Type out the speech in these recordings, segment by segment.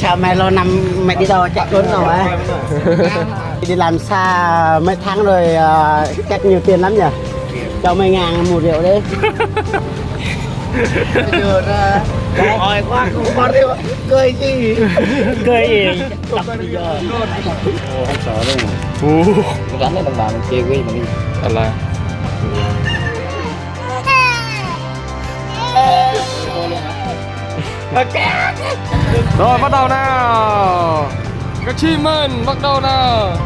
sao mày lo năm mày đi đâu chạy trốn rồi. Ấy đi làm xa mấy tháng rồi ờ, chắc nhiều tiền lắm nhỉ? Cho mấy ngàn một rượu đi. Hỏi quá không có rượu. Cười gì? Cười gì? Tập bây giờ? Không sợ đâu mà. Ồ, rắn đấy đồng bào mình chơi quy mà đi. Thật là rồi bắt đầu nào. Các chim mình bắt đầu nào.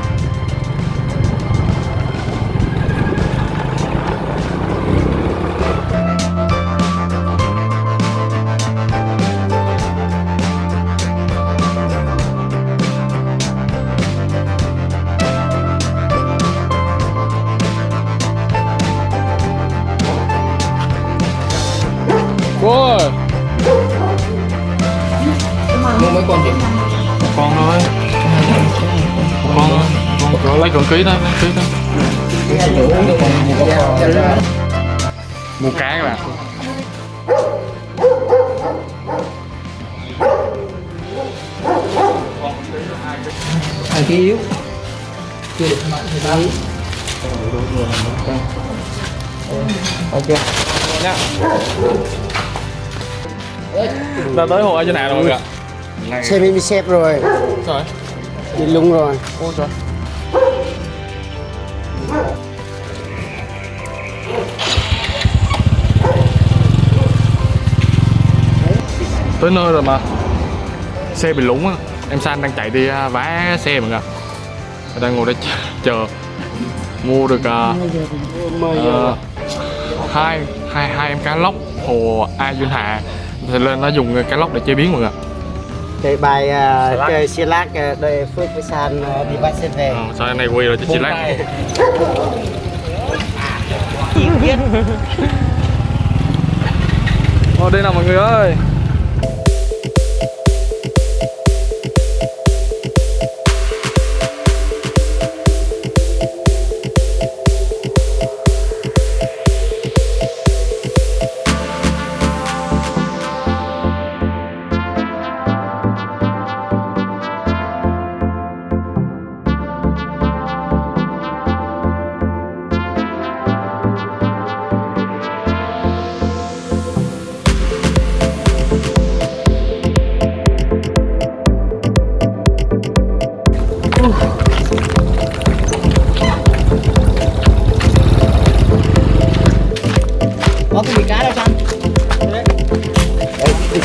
Con lấy con ký thôi con ký thôi mua cá các bạn. Hai ký yếu. Chưa được mạnh thì ba ok. Nha ta tới hồ ai trên nào rồi kìa. Xe bị xếp rồi. Rồi Đi lung rồi. Ôi trời tới nơi rồi mà. Xe bị lủng á. Em san đang chạy đi à, vá xe mọi người đang ngồi đây chờ mua được uh, hai hai hai em cá lóc hồ A Duyên hạ. Thì lên nó dùng cá lóc để chế biến mọi người cái bài uh, chơi uh, Đời Phước với San uh, đi bắt xe về. Ờ, sao em này quỳ rồi cho chị lát Ờ, đây nào mọi người ơi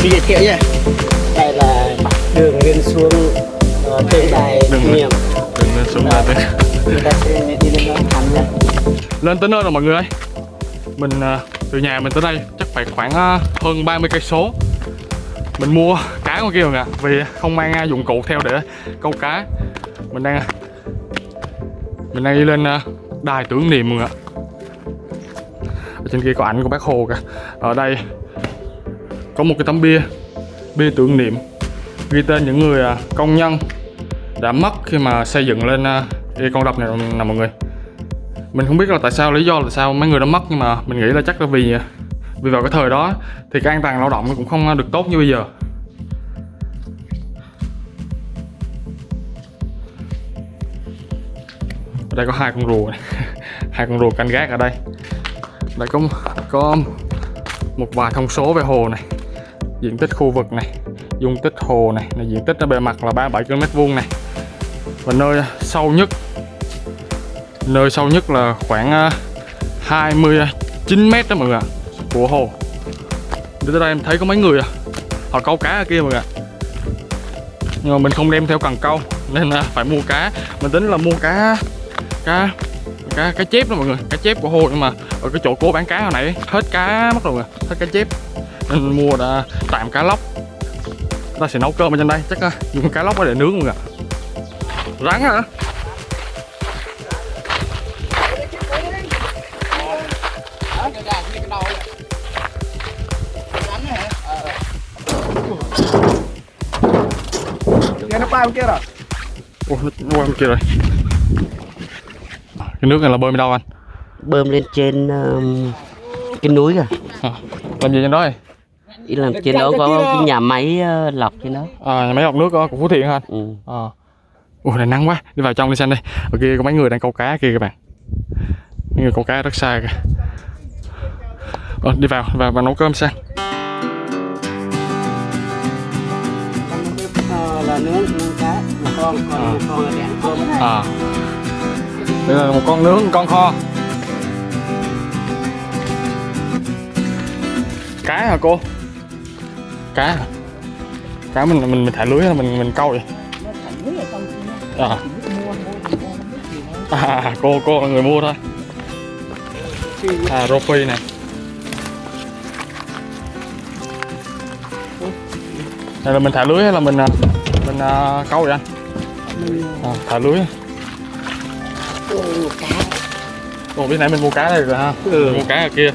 Mình giới thiệu nha Đây là đường lên xuống uh, tượng đài kỷ niệm. Đừng nên xuống ra tới Người ta sẽ đi lên đó thăm nha Lên tới nơi rồi mọi người ơi. Mình à, từ nhà mình tới đây chắc phải khoảng hơn 30 cây số. Mình mua cá ngoài kia rồi nè Vì không mang dụng cụ theo để câu cá. Mình đang Mình đang đi lên đài tưởng niệm mọi người ạ. Ở trên kia có ảnh của bác Hồ kìa. Ở đây có một cái tấm bia Bia tưởng niệm. Ghi tên những người à, công nhân đã mất khi mà xây dựng lên à, cái con đập này nè, mọi người. Mình không biết là tại sao, lý do là sao mấy người đã mất, nhưng mà mình nghĩ là chắc là vì à, vì vào cái thời đó thì cái an toàn lao động cũng không được tốt như bây giờ. Ở đây có hai con rùa này. hai con rùa canh gác ở đây. Đây có có một vài thông số về hồ này diện tích khu vực này dung tích hồ này, này diện tích ở bề mặt là 37 km vuông này. Và nơi sâu nhất nơi sâu nhất là khoảng à, 29 mét đó mọi người ạ của hồ. Đi tới đây em thấy có mấy người à họ câu cá ở kia mọi người ạ. Nhưng mà mình không đem theo cần câu nên là phải mua cá. Mình tính là mua cá cá cá cá chép đó mọi người cá chép của hồ nhưng mà ở cái chỗ cố bán cá hồi nãy hết cá mất rồi mọi người hết cá chép nên mua đã tạm cá lóc. Ta sẽ nấu cơm ở trên đây. Chắc à, dùng cá lóc để nướng mọi người ạ. Rắn hả? Nghe nó qua bên kia rồi? Ủa, nó bên kia rồi? Cái nước này là bơi bên đâu anh? Bơm lên trên um, cái núi kìa. À, làm gì trên đó vậy? Ý là trên đó có cái nhà máy ờ, lọc trên đó à, nhà máy lọc nước của Phú Thiện hả ừ. Ờ. Ủa này nắng quá, đi vào trong đi xem đi. Ở kia có mấy người đang câu cá kia các bạn. Mấy người câu cá rất xa kìa. Ờ, đi vào, vào và nấu cơm sang. Ờ, là nướng cá mà con con con là đèn cơm À. Đây là một con nướng, một con kho. Cá hả cô? Cá? Cá mình mình mình thả lưới mình mình câu vậy? À. À, cô cô là người mua thôi. À, rô phi này. Này là mình thả lưới hay là mình à, mình à, câu vậy anh? À, thả lưới. Ồ, biết nãy mình mua cá đây rồi ha. Ừ. Mua cá ở kia.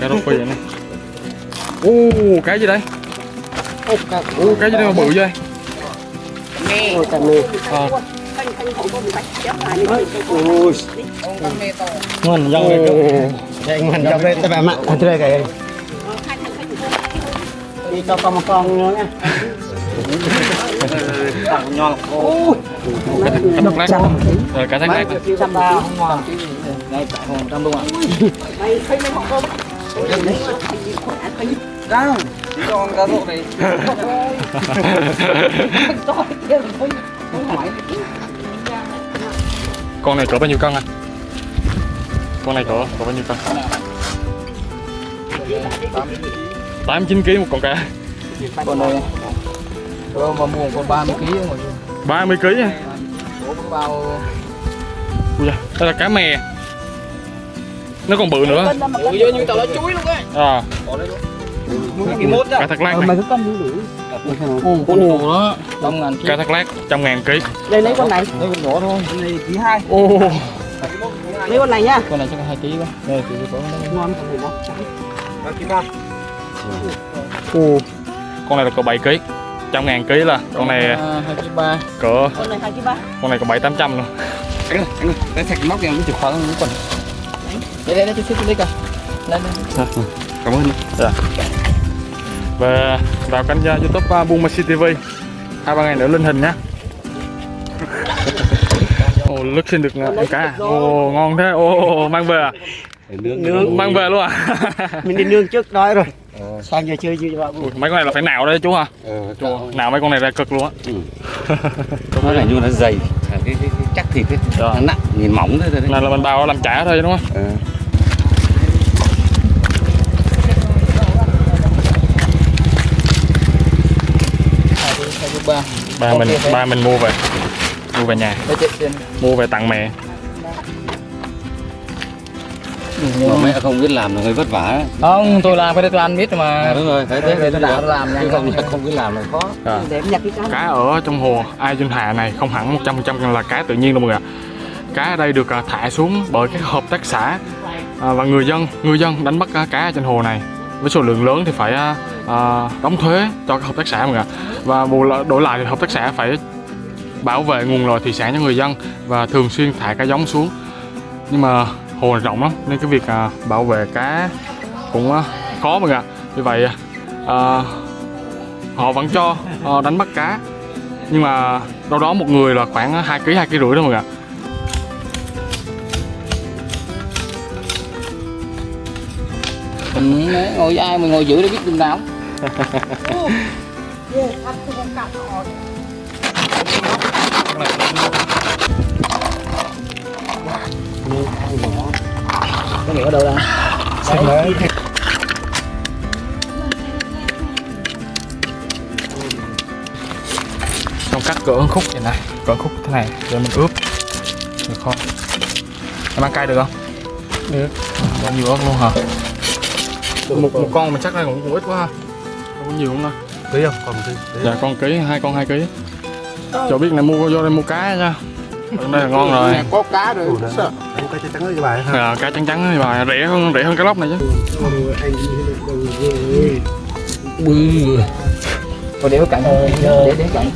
Cá rô phi vậy này. Ô, cá gì đây? Ô, cá Ô, cá gì đây mà bự vậy? Ôi, cá mê À, Ôi, ngon Ồ, đây mình cho đây các bạn ạ thật đây cái đi cho con một con nữa nha ngon cá thác lát. Rồi, cá thác lát. trăm ba không ngon đây tại hồn trăm luôn ạ Đâu? Con cá rô này con này cỡ bao nhiêu cân anh? Con này cỡ cỡ bao nhiêu cân? 89 kg một con cá. Con này Tôi mà mua con 30 kg rồi 30 kg có bao Ui da, đây là cá mè. Nó còn bự nữa. Ủa vô như tao lá chuối luôn á À, Cái mốt cá thác lát này. đủ Ồ, con hồ đó. Đông ngàn kg Cá thác lát trăm ngàn kg. đây lấy con này. Đây con nhỏ thôi. Con này ký 2 Ô, lấy con này nhá. Con này chắc là 2 kg quá. Đây thì có ngon con này đó ô. Con này là cỡ 7 kg. Trăm ngàn kg là con này. 2 kg 3 cỡ. Con này hai ký ba. Con này có 7 800 luôn. Anh ơi, anh ơi, lấy sạch móc em cái chìa khóa trong quần Đây, đây, đây, chút xíu đây kìa Đây, đây Cảm ơn. Dạ. Và vào kênh YouTube uh, Buma City TV. Hai ba ngày nữa lên hình nhá. Ồ, lướt xin được ăn cá. à? Ồ, ngon thế. Ồ, mang về à? nướng Mang về luôn à? mình đi nương trước đói rồi sang giờ chơi Ui, mấy con này là phải nào đây chú hả? Chú, nào mấy con này ra cực luôn á. nó là như nó dày à, cái, cái, cái chắc thịt ấy Dạ. nó nặng nhìn mỏng thế thôi đấy Này là mình bào làm chả thôi đúng không? Ờ. Hai kg, hai kg 3 Ba mình ba mình mua về. Mua về nhà, mua về tặng mẹ. mà mẹ không biết làm là hơi vất vả đấy. Không, tôi làm cái đấy tôi ăn biết mà. À, đúng rồi phải thế Thế phải tôi đã làm nhanh chứ không không biết làm là khó. À. để em nhặt cái cá ở trong hồ Ai Dinh Hà này không hẳn 100% là cá tự nhiên đâu mọi người ạ. Cá ở đây được à, thả xuống bởi các hợp tác xã. À, và người dân ngư dân đánh bắt à, cá trên hồ này với số lượng lớn thì phải à, à, đóng thuế cho các hợp tác xã mọi người ạ. Và bù lại- đổi lại thì hợp tác xã phải bảo vệ nguồn lợi thủy sản cho người dân và thường xuyên thả cá giống xuống. Nhưng mà hồ này rộng lắm nên cái việc à, bảo vệ cá cũng à, khó mọi người ạ. Vì vậy à, họ vẫn cho à, đánh bắt cá. Nhưng mà đâu đó một người là khoảng 2 kg hai kg rưỡi đó mọi người ạ. Mình đấy, ngồi với ai mà ngồi giữ để biết đường nào. Có nghĩa ở đâu đây? xong cắt cỡ khúc vậy này cỡ khúc thế này rồi mình ướp. Được không? Em ăn cay được không? Được. Bao nhiêu ớt luôn hả một một con mình chắc đây cũng, cũng ít quá ha. Không có nhiều không đâu tí không còn tí dạ con ký hai con hai ký. Cho biết này mua vô đây mua cá nha. Đây là ngon rồi. Có cá rồi cái trắng trắng cho bài à, cá trắng trắng thì bà rẻ hơn rẻ hơn cái lóc này chứ. Rồi để cạnh Để để cạnh.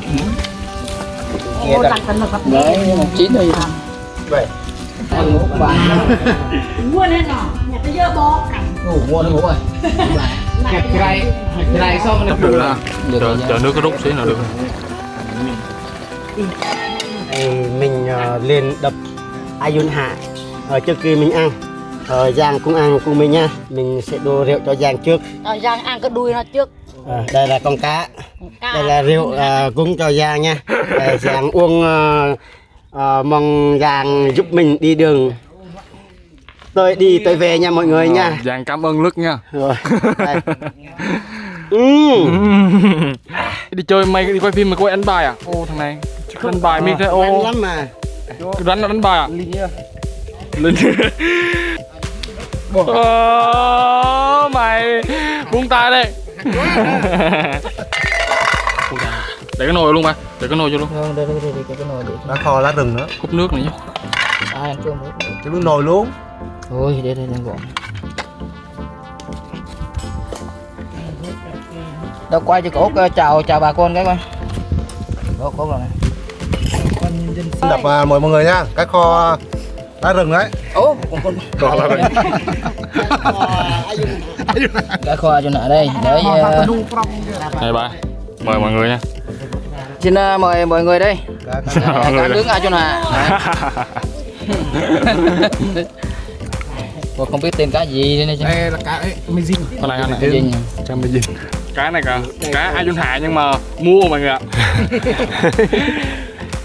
Nghe ta. Đấy, một chín thôi. Vậy. Ăn một bàn mua lên nọ nhà tôi dơ bò. cẳng ngủ mua nó ngủ rồi. Hẹp cái hẹp cái xong nó được ha chờ, chờ nước nó rút xíu là được. Ê, mình ờ, lên đập Ayun Hạ ở trước khi mình ăn. Ờ, Giang cũng ăn cùng mình nha. Mình sẽ đổ rượu cho Giang trước. Ờ, Giang ăn cái đuôi nó trước. Ờ, đây là con cá. Cá. đây là rượu ờ, cúng cho Giang nha. Ờ, Giang uống ờ, ờ, mong Giang giúp mình đi đường tôi đi tôi về nha mọi người nha. Giang cảm ơn Lức nha. Rồi đây. Ừm, đi chơi mày đi quay phim mày quay đánh bài à? Ô thằng này đánh bài mình thế ô. lắm mà. Đánh là đánh bài à? Linh. Ờ, mày buông tay đây để cái nồi luôn mà để cái nồi cho luôn. Đây đây đây đây cái nồi để Lá kho lá rừng nữa. Cúp nước này ăn cơm nữa Cái nồi luôn thôi đây đây đang gọn đâu quay cho cổ ờ, chào chào bà con cái coi đó có rồi này Xin đập à, mời mọi người nha Cái kho lá rừng đấy ố còn con còn là cái kho cho nợ đây để ờ, này ba mời mọi người nha xin ờ, mời mọi người đây đây. đứng ai cho nợ Tôi không biết tên cá gì đây này chứ? Đây là cái amazing con này ăn này. Trăm mươi gì cá này cả cá ai hạ nhưng mà mua mọi người ạ.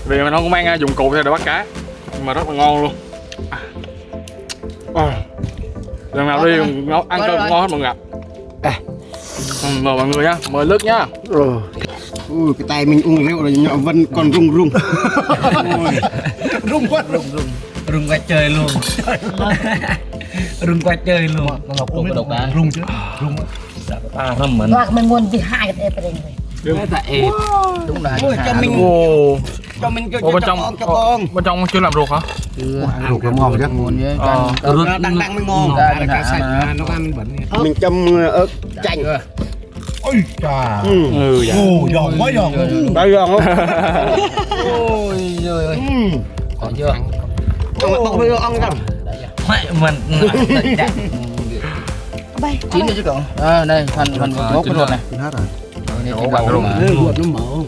Vì mà nó cũng mang à, dụng cụ theo để bắt cá. Nhưng mà rất là ngon luôn. À. lần nào đi nấu ăn cơm ngon hết mọi người ạ. Ừ, mời mọi người nha mời lướt nha rồi Ui, cái tay mình uống rượu rồi nhỏ vân còn rung rung. Rung quá. Rung rung. Qua chơi luôn rung qua chơi luôn. Nó ngọc rung độc đá. Rung chứ? Rung á. À không mình. Hoặc mình muốn thì hai cái đây đây đúng. Là Ôi, cho mình cho mình cho, bên cho trong con cho con. bên trong chưa làm ruột hả? Ruột nó ngon chứ. Nguồn với Ờ, Nó đang đang mới ngon. Nạ mà. Nó ăn bẩn mình châm ớt chanh. Ôi chà. Ừ. ừ dạ. Ồ giòn quá giòn. Bao giờ không? Ôi giời ơi. Còn chưa? Ông ông bây giờ ăn rằng mẹ mình. Bay chín rồi chứ cậu. À, đây phần phần gốc cái ruột này. Hết rồi. Đây cái đầu ruột. mà ruột nó mở.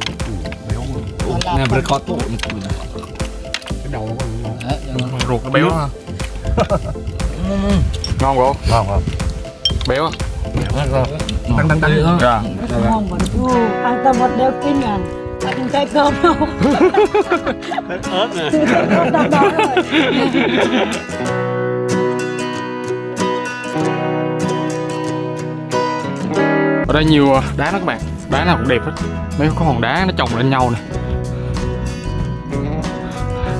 Nè bật khó tụ Đấy, ruột nó béo ha ngon không Ngon không béo á. Đăng đăng đăng dạ. Ngon mà ừ, ăn tao một đeo kinh à. Ăn cái cơm đâu ớt nè ở đây nhiều ờ, đá đó các bạn. Đá nào cũng đẹp hết. Mấy cái hòn đá nó chồng lên nhau này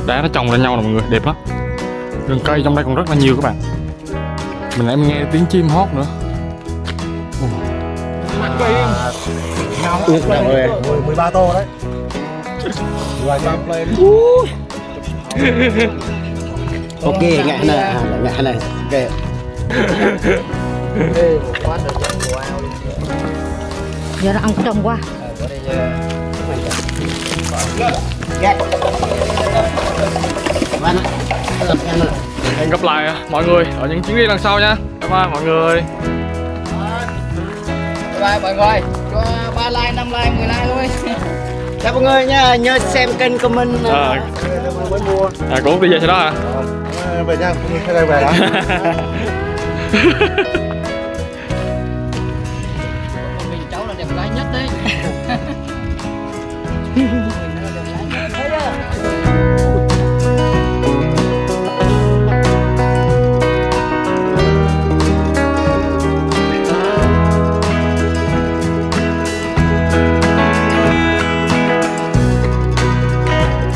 đá nó chồng lên nhau nè mọi người đẹp lắm. Rừng cây trong đây còn rất là nhiều các bạn. Mình em nghe tiếng chim hót nữa. Ui, trời ơi. 10, 13 tô đấy. Ok ngã này. À, ngã này. Ok Của giờ nó ăn trong quá. Ờ, ờ, ghét Văn ạ. Văn ạ. hẹn gặp lại mọi người ở những chuyến đi lần sau nha. Bye bye mọi người. Bye bye mọi người. Cho ba like năm like 10 like thôi. Chào mọi người nha nhớ xem kênh comment à, Mới mua à cũng đi về sau đó à Về nha Mình về đó gái nhất đấy.